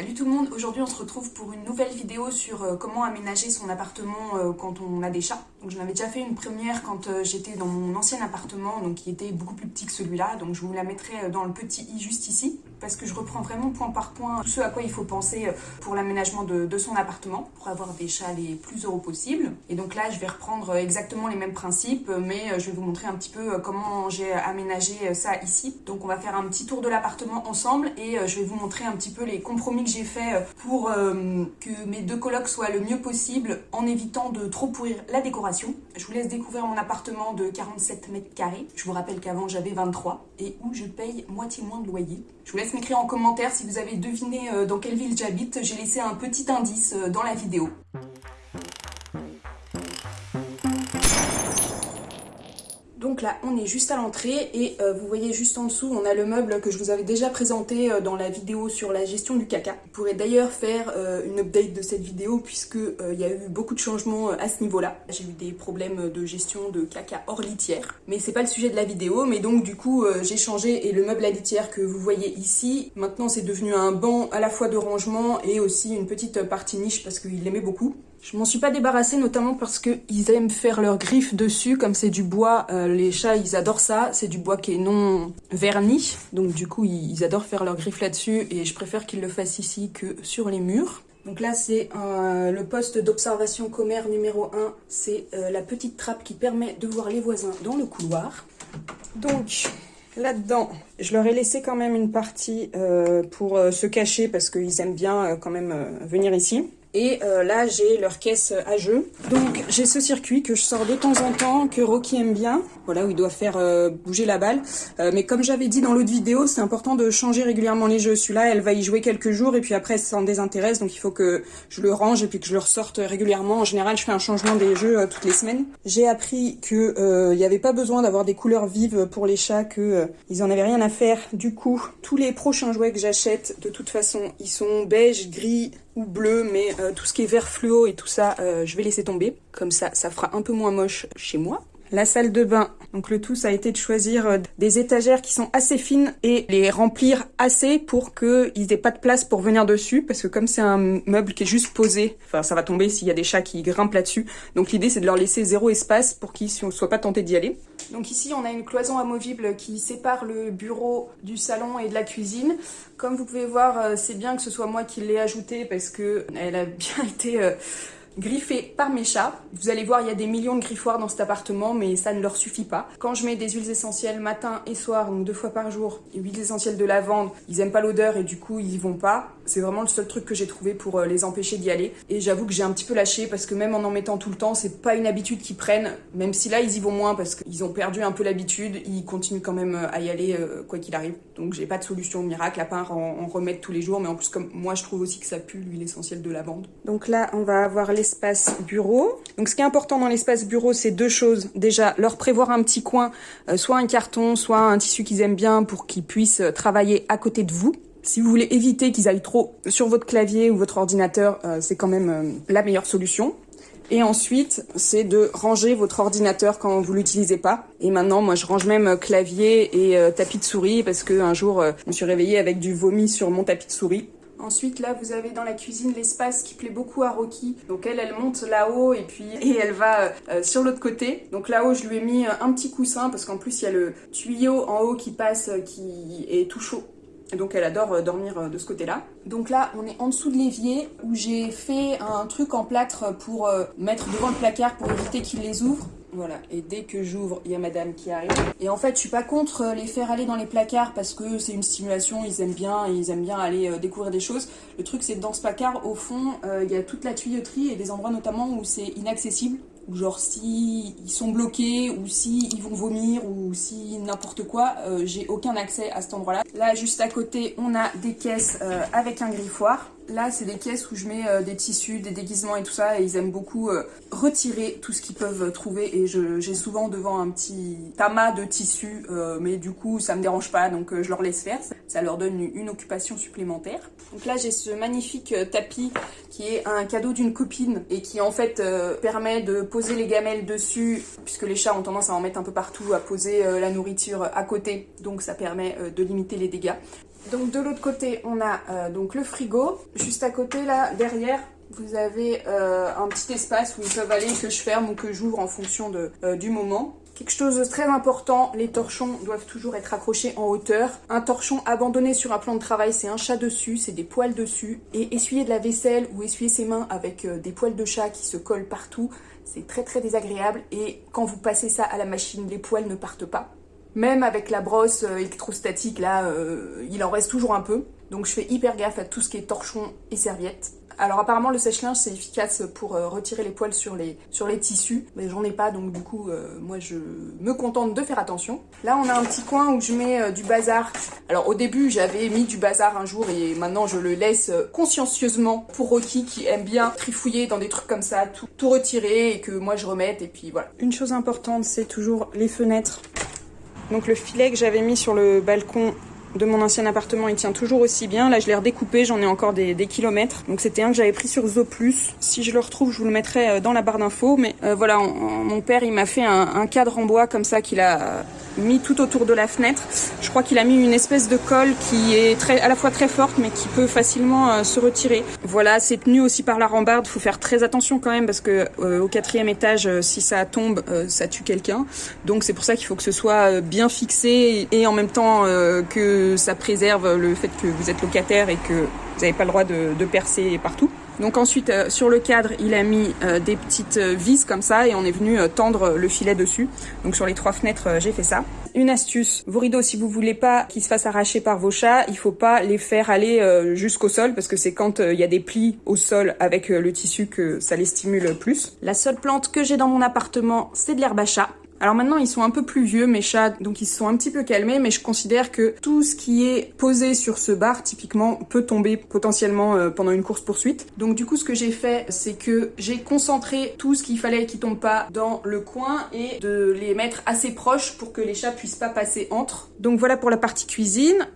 Salut tout le monde, aujourd'hui on se retrouve pour une nouvelle vidéo sur euh, comment aménager son appartement euh, quand on a des chats. Donc j'en avais déjà fait une première quand euh, j'étais dans mon ancien appartement, donc qui était beaucoup plus petit que celui-là, donc je vous la mettrai dans le petit i juste ici, parce que je reprends vraiment point par point tout ce à quoi il faut penser pour l'aménagement de, son appartement, pour avoir des chats les plus heureux possibles. Et donc là je vais reprendre exactement les mêmes principes, mais je vais vous montrer un petit peu comment j'ai aménagé ça ici. Donc on va faire un petit tour de l'appartement ensemble et je vais vous montrer un petit peu les compromis que j'ai fait euh, pour euh, que mes deux colocs soient le mieux possible en évitant de trop pourrir la décoration. Je vous laisse découvrir mon appartement de 47 mètres carrés. Je vous rappelle qu'avant j'avais 23 et où je paye moitié moins de loyer. Je vous laisse m'écrire en commentaire si vous avez deviné euh, dans quelle ville j'habite. J'ai laissé un petit indice dans la vidéo. Là, on est juste à l'entrée et euh, vous voyez juste en dessous, on a le meuble que je vous avais déjà présenté euh, dans la vidéo sur la gestion du caca. Vous pourrez d'ailleurs faire euh, une update de cette vidéo puisque il y a eu beaucoup de changements à ce niveau-là. J'ai eu des problèmes de gestion de caca hors litière, mais c'est pas le sujet de la vidéo. Mais donc du coup, j'ai changé et le meuble à litière que vous voyez ici, maintenant c'est devenu un banc à la fois de rangement et aussi une petite partie niche parce qu'il l'aimait beaucoup. Je m'en suis pas débarrassée notamment parce qu'ils aiment faire leurs griffes dessus, comme c'est du bois, les chats ils adorent ça, c'est du bois qui est non verni, donc du coup ils adorent faire leurs griffes là-dessus et je préfère qu'ils le fassent ici que sur les murs. Donc là c'est euh, le poste d'observation commère numéro 1, c'est euh, la petite trappe qui permet de voir les voisins dans le couloir. Donc là-dedans, je leur ai laissé quand même une partie pour se cacher parce qu'ils aiment bien quand même venir ici. Et euh, là, j'ai leur caisse à jeu. Donc, j'ai ce circuit que je sors de temps en temps, que Rocky aime bien. Voilà, où il doit faire euh, bouger la balle. Euh, mais comme j'avais dit dans l'autre vidéo, c'est important de changer régulièrement les jeux. Celui-là, elle va y jouer quelques jours et puis après, ça s'en désintéresse. Donc, il faut que je le range et puis que je le ressorte régulièrement. En général, je fais un changement des jeux toutes les semaines. J'ai appris qu'il n'y avait pas besoin d'avoir des couleurs vives pour les chats, que ils en avaient rien à faire. Du coup, tous les prochains jouets que j'achète, de toute façon, ils sont beige, gris, bleu, mais euh, tout ce qui est vert fluo et tout ça, euh, je vais laisser tomber. Comme ça, ça fera un peu moins moche chez moi. La salle de bain, donc le tout ça a été de choisir euh, des étagères qui sont assez fines et les remplir assez pour qu'ils n'aient pas de place pour venir dessus parce que comme c'est un meuble qui est juste posé, enfin ça va tomber s'il y a des chats qui grimpent là-dessus. Donc l'idée c'est de leur laisser zéro espace pour qu'ils ne soient pas tentés d'y aller. Donc ici on a une cloison amovible qui sépare le bureau du salon et de la cuisine. Comme vous pouvez voir euh, c'est bien que ce soit moi qui l'ai ajouté parce que elle a bien été... Griffé par mes chats. Vous allez voir, il y a des millions de griffoirs dans cet appartement, mais ça ne leur suffit pas. Quand je mets des huiles essentielles matin et soir, donc deux fois par jour, et huiles essentielles de lavande, ils aiment pas l'odeur et du coup ils y vont pas. C'est vraiment le seul truc que j'ai trouvé pour euh, les empêcher d'y aller. Et j'avoue que j'ai un petit peu lâché parce que même en en mettant tout le temps, c'est pas une habitude qu'ils prennent. Même si là ils y vont moins parce qu'ils ont perdu un peu l'habitude, ils continuent quand même euh, à y aller euh, quoi qu'il arrive. Donc j'ai pas de solution miracle à part en, remettre tous les jours. Mais en plus comme moi je trouve aussi que ça pue l'huile essentielle de lavande. Donc là on va avoir l'espace bureau. Donc ce qui est important dans l'espace bureau, c'est deux choses. Déjà, leur prévoir un petit coin, euh, soit un carton, soit un tissu qu'ils aiment bien pour qu'ils puissent euh, travailler à côté de vous. Si vous voulez éviter qu'ils aillent trop sur votre clavier ou votre ordinateur, euh, c'est quand même la meilleure solution. Et ensuite, c'est de ranger votre ordinateur quand vous l'utilisez pas. Et maintenant, moi, je range même clavier et tapis de souris parce que un jour, je me suis réveillée avec du vomi sur mon tapis de souris. Ensuite, là, vous avez dans la cuisine l'espace qui plaît beaucoup à Rocky. Donc elle, elle monte là-haut et puis et elle va euh, sur l'autre côté. Donc là-haut, je lui ai mis un petit coussin parce qu'en plus, il y a le tuyau en haut qui passe euh, qui est tout chaud. Donc elle adore euh, dormir de ce côté-là. Donc là, on est en dessous de l'évier où j'ai fait un truc en plâtre pour mettre devant le placard pour éviter qu'il les ouvre. Voilà, et dès que j'ouvre, il y a madame qui arrive. Et en fait, je suis pas contre euh, les faire aller dans les placards parce que c'est une stimulation, ils aiment bien, ils aiment bien aller euh, découvrir des choses. Le truc, c'est que dans ce placard, au fond, euh, il y a toute la tuyauterie et des endroits notamment où c'est inaccessible. Ou genre si ils sont bloqués, ou si ils vont vomir, ou si n'importe quoi, j'ai aucun accès à cet endroit-là. Là, juste à côté, on a des caisses avec un griffoir. Là, c'est des caisses où je mets euh, des tissus, des déguisements et tout ça. Et ils aiment beaucoup euh, retirer tout ce qu'ils peuvent trouver. Et j'ai souvent devant un petit tamas de tissus. Euh, mais du coup, ça me dérange pas. Donc, je leur laisse faire. Ça leur donne une, occupation supplémentaire. Donc là, j'ai ce magnifique tapis qui est un cadeau d'une copine. Et qui, en fait, permet de poser les gamelles dessus. Puisque les chats ont tendance à en mettre un peu partout, à poser la nourriture à côté. Donc, ça permet de limiter les dégâts. Donc de l'autre côté, on a euh, donc le frigo. Juste à côté, là, derrière, vous avez euh, un petit espace où ils peuvent aller, que je ferme ou que j'ouvre en fonction de, euh, du moment. Quelque chose de très important, les torchons doivent toujours être accrochés en hauteur. Un torchon abandonné sur un plan de travail, c'est un chat dessus, c'est des poils dessus. Et essuyer de la vaisselle ou essuyer ses mains avec des poils de chat qui se collent partout, c'est très très désagréable. Et quand vous passez ça à la machine, les poils ne partent pas. Même avec la brosse euh, électrostatique, là, euh, il en reste toujours un peu. Donc je fais hyper gaffe à tout ce qui est torchon et serviette. Alors apparemment le sèche-linge c'est efficace pour euh, retirer les poils sur les, sur les tissus, mais j'en ai pas donc du coup moi je me contente de faire attention. Là on a un petit coin où je mets du bazar. Alors au début j'avais mis du bazar un jour et maintenant je le laisse consciencieusement pour Rocky qui aime bien trifouiller dans des trucs comme ça, tout, tout retirer et que moi je remette et puis voilà. Une chose importante c'est toujours les fenêtres donc le filet que j'avais mis sur le balcon de mon ancien appartement, il tient toujours aussi bien. Là, je l'ai redécoupé, j'en ai encore des, kilomètres. Donc c'était un que j'avais pris sur Zooplus. Si je le retrouve, je vous le mettrai euh, dans la barre d'infos. Mais euh, voilà, mon père, il m'a fait un, cadre en bois comme ça qu'il a mis tout autour de la fenêtre. Je crois qu'il a mis une espèce de colle qui est très, à la fois très forte mais qui peut facilement euh, se retirer. Voilà, c'est tenu aussi par la rambarde. Faut faire très attention quand même parce que au quatrième étage, si ça tombe, ça tue quelqu'un. Donc c'est pour ça qu'il faut que ce soit bien fixé et en même temps que ça préserve le fait que vous êtes locataire et que vous n'avez pas le droit de, percer partout. Donc ensuite, euh, sur le cadre, il a mis euh, des petites euh, vis comme ça et on est venu tendre le filet dessus. Donc sur les trois fenêtres, j'ai fait ça. Une astuce, vos rideaux, si vous voulez pas qu'ils se fassent arracher par vos chats, il faut pas les faire aller jusqu'au sol parce que c'est quand il y a des plis au sol avec le tissu que ça les stimule plus. La seule plante que j'ai dans mon appartement, c'est de l'herbe à chat. Alors maintenant, ils sont un peu plus vieux, mes chats, donc ils se sont un petit peu calmés, mais je considère que tout ce qui est posé sur ce bar, typiquement, peut tomber potentiellement euh, pendant une course-poursuite. Donc du coup, ce que j'ai fait, c'est que j'ai concentré tout ce qu'il fallait qui tombe pas dans le coin et de les mettre assez proches pour que les chats puissent pas passer entre. Donc voilà pour la partie cuisine.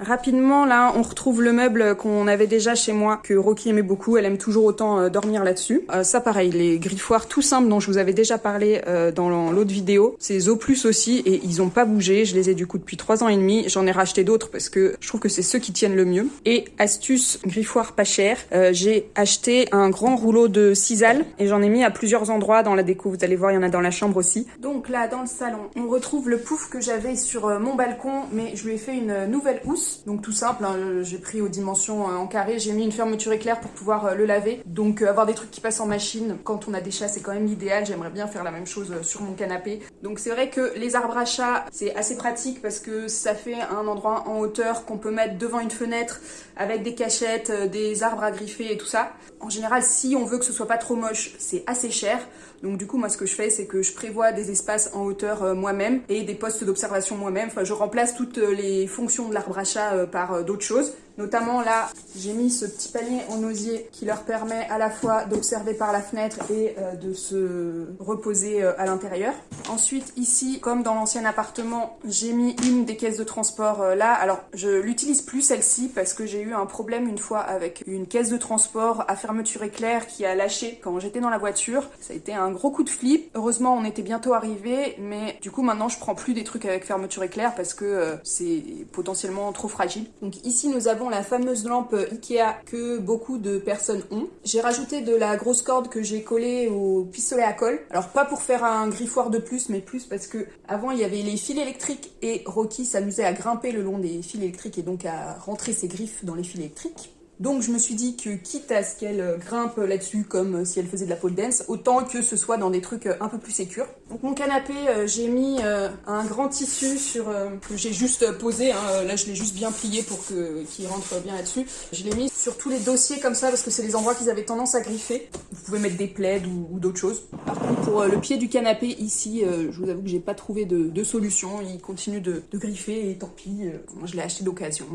Rapidement, là, on retrouve le meuble qu'on avait déjà chez moi, que Rocky aimait beaucoup. Elle aime toujours autant euh, dormir là-dessus. Euh, ça, pareil, les griffoirs tout simples dont je vous avais déjà parlé euh, dans l'autre vidéo. Zo Plus aussi, et ils ont pas bougé. Je les ai du coup depuis trois ans et demi. J'en ai racheté d'autres parce que je trouve que c'est ceux qui tiennent le mieux. Et astuce griffoir pas cher, j'ai acheté un grand rouleau de sisal et j'en ai mis à plusieurs endroits dans la déco. Vous allez voir, il y en a dans la chambre aussi. Donc là, dans le salon, on retrouve le pouf que j'avais sur mon balcon, mais je lui ai fait une nouvelle housse donc tout simple, hein, j'ai pris aux dimensions euh, en carré, j'ai mis une fermeture éclair pour pouvoir euh, le laver. Donc euh, avoir des trucs qui passent en machine quand on a des chats c'est quand même l'idéal, j'aimerais bien faire la même chose sur mon canapé. Donc c'est vrai que les arbres à chat c'est assez pratique parce que ça fait un endroit en hauteur qu'on peut mettre devant une fenêtre avec des cachettes, des arbres à griffer et tout ça. En général si on veut que ce soit pas trop moche c'est assez cher. Donc du coup, moi, ce que je fais, c'est que je prévois des espaces en hauteur moi-même et des postes d'observation moi-même. Enfin, je remplace toutes les fonctions de l'arbre à chat euh, par d'autres choses. Notamment là, j'ai mis ce petit panier en osier qui leur permet à la fois d'observer par la fenêtre et euh, de se reposer euh, à l'intérieur. Ensuite ici, comme dans l'ancien appartement, j'ai mis une des caisses de transport euh, là. Alors je l'utilise plus celle-ci parce que j'ai eu un problème une fois avec une caisse de transport à fermeture éclair qui a lâché quand j'étais dans la voiture. Ça a été un gros coup de flip. Heureusement on était bientôt arrivé mais du coup maintenant je prends plus des trucs avec fermeture éclair parce que c'est potentiellement trop fragile. Donc ici nous avons la fameuse lampe Ikea que beaucoup de personnes ont. J'ai rajouté de la grosse corde que j'ai collée au pistolet à colle. Alors pas pour faire un griffoir de plus, mais plus parce que avant il y avait les fils électriques et Rocky s'amusait à grimper le long des fils électriques et donc à rentrer ses griffes dans les fils électriques. Donc je me suis dit que quitte à ce qu'elle euh, grimpe là-dessus comme euh, si elle faisait de la pole dance, autant que ce soit dans des trucs euh, un peu plus sécures. Donc mon canapé, j'ai mis un grand tissu sur que j'ai juste posé, hein. là je l'ai juste bien plié pour qu'il rentre bien là-dessus. Je l'ai mis sur tous les dossiers comme ça parce que c'est les endroits qu'ils avaient tendance à griffer. Vous pouvez mettre des plaids ou, d'autres choses. Par contre pour le pied du canapé ici, je vous avoue que j'ai pas trouvé de, solution. Il continue de, griffer et tant pis, je l'ai acheté d'occasion.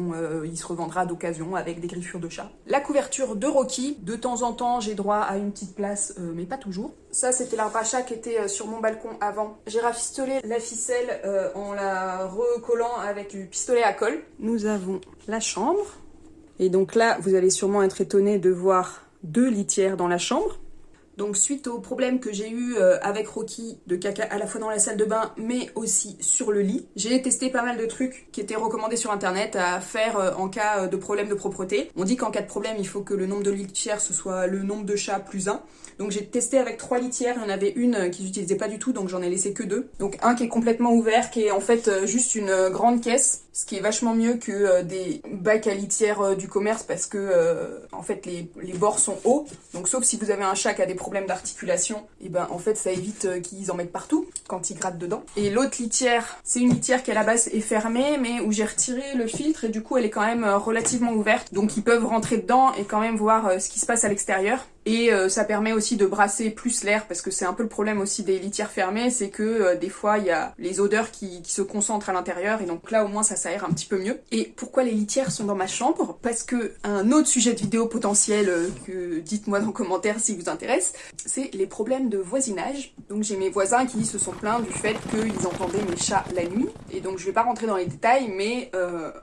il se revendra d'occasion avec des griffures de la couverture de Rocky, de temps en temps j'ai droit à une petite place, euh, mais pas toujours. Ça c'était l'arbre à chat qui était euh, sur mon balcon avant. J'ai rafistolé la ficelle euh, en la recollant avec du pistolet à colle. Nous avons la chambre. Et donc là, vous allez sûrement être étonné de voir deux litières dans la chambre. Donc suite au problème que j'ai eu euh, avec Rocky de caca à la fois dans la salle de bain mais aussi sur le lit, j'ai testé pas mal de trucs qui étaient recommandés sur internet à faire euh, en cas euh, de problème de propreté. On dit qu'en cas de problème il faut que le nombre de litières ce soit le nombre de chats plus 1. Donc j'ai testé avec trois litières, il y en avait une qui j'utilisais pas du tout donc j'en ai laissé que deux. Donc un qui est complètement ouvert, qui est en fait juste une grande caisse, ce qui est vachement mieux que des bacs à litière du commerce parce que en fait les, les bords sont hauts. Donc sauf si vous avez un chat qui a des problèmes d'articulation, et ben en fait ça évite euh, qu'ils en mettent partout quand ils grattent dedans. Et l'autre litière, c'est une litière qui à la base est fermée, mais où j'ai retiré le filtre et du coup elle est quand même euh, relativement ouverte. Donc ils peuvent rentrer dedans et quand même voir euh, ce qui se passe à l'extérieur. Et euh, ça permet aussi de brasser plus l'air parce que c'est un peu le problème aussi des litières fermées, c'est que euh, des fois il y a les odeurs qui, se concentrent à l'intérieur et donc là au moins ça s'aère un petit peu mieux. Et pourquoi les litières sont dans ma chambre? Parce que un autre sujet de vidéo potentiel euh, que dites-moi dans les commentaires si vous intéresse, c'est les problèmes de voisinage. Donc j'ai mes voisins qui se sont plaints du fait qu'ils entendaient mes chats la nuit et donc je vais pas rentrer dans les détails mais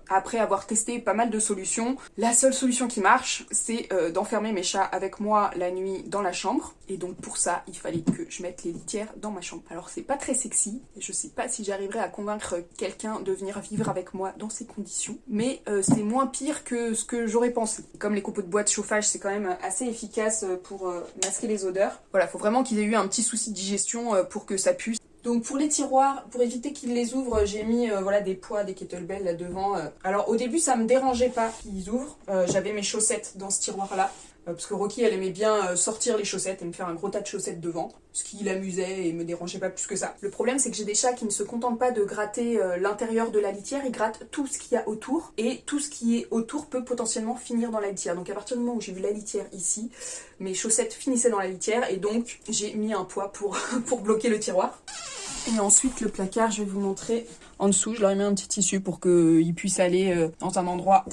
après avoir testé pas mal de solutions, la seule solution qui marche c'est d'enfermer mes chats avec moi la nuit dans la chambre. Et donc pour ça, il fallait que je mette les litières dans ma chambre. Alors c'est pas très sexy, je sais pas si j'arriverai à convaincre quelqu'un de venir vivre avec moi dans ces conditions. Mais euh, c'est moins pire que ce que j'aurais pensé. Comme les copeaux de bois de chauffage, c'est quand même assez efficace pour euh, masquer les odeurs. Voilà, faut vraiment qu'ils aient eu un petit souci de digestion euh, pour que ça puisse. Donc pour les tiroirs, pour éviter qu'ils les ouvrent, j'ai mis voilà des poids, des kettlebells là devant. Alors au début ça me dérangeait pas qu'ils ouvrent, j'avais mes chaussettes dans ce tiroir là. Euh, parce que Rocky, elle aimait bien euh, sortir les chaussettes et me faire un gros tas de chaussettes devant, ce qui l'amusait et me dérangeait pas plus que ça. Le problème, c'est que j'ai des chats qui ne se contentent pas de gratter euh, l'intérieur de la litière, ils grattent tout ce qu'il y a autour, et tout ce qui est autour peut potentiellement finir dans la litière. Donc à partir du moment où j'ai vu la litière ici, mes chaussettes finissaient dans la litière, et donc j'ai mis un poids pour, pour bloquer le tiroir. Et ensuite, le placard, je vais vous montrer en dessous. Je leur ai mis un petit tissu pour qu'ils puissent aller dans un endroit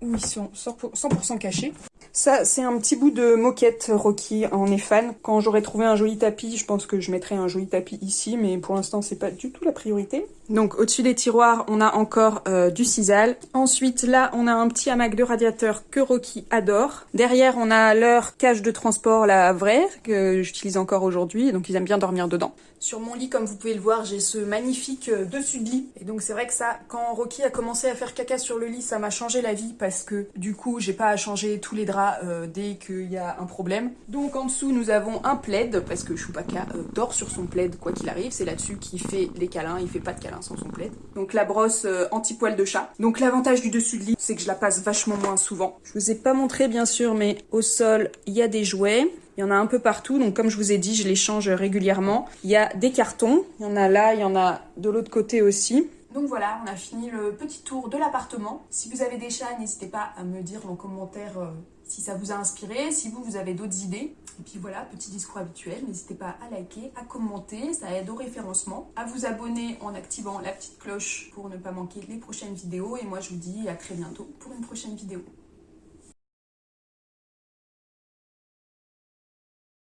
où ils sont 100% cachés. Ça, c'est un petit bout de moquette Rocky en fan. Quand j'aurai trouvé un joli tapis, je pense que je mettrai un joli tapis ici, mais pour l'instant, c'est pas du tout la priorité. Donc, au-dessus des tiroirs, on a encore euh, du sisal. Ensuite, là, on a un petit hamac de radiateur que Rocky adore. Derrière, on a leur cage de transport, la vraie, que j'utilise encore aujourd'hui, donc ils aiment bien dormir dedans. Sur mon lit, comme vous pouvez le voir, j'ai ce magnifique euh, dessus de lit. Et donc c'est vrai que ça, quand Rocky a commencé à faire caca sur le lit, ça m'a changé la vie parce que du coup, j'ai pas à changer tous les draps euh, dès qu'il y a un problème. Donc en dessous, nous avons un plaid parce que Chewbacca euh, dort sur son plaid quoi qu'il arrive. C'est là-dessus qu'il fait les câlins, il fait pas de câlins sans son plaid. Donc la brosse anti-poil de chat. Donc l'avantage du dessus de lit, c'est que je la passe vachement moins souvent. Je vous ai pas montré bien sûr, mais au sol, il y a des jouets. Il y en a un peu partout, donc comme je vous ai dit, je les change régulièrement. Il y a des cartons, il y en a là, il y en a de l'autre côté aussi. Donc voilà, on a fini le petit tour de l'appartement. Si vous avez des chats, n'hésitez pas à me dire en commentaire euh, si ça vous a inspiré, si vous, vous avez d'autres idées. Et puis voilà, petit discours habituel, n'hésitez pas à liker, à commenter, ça aide au référencement, à vous abonner en activant la petite cloche pour ne pas manquer les prochaines vidéos. Et moi, je vous dis à très bientôt pour une prochaine vidéo.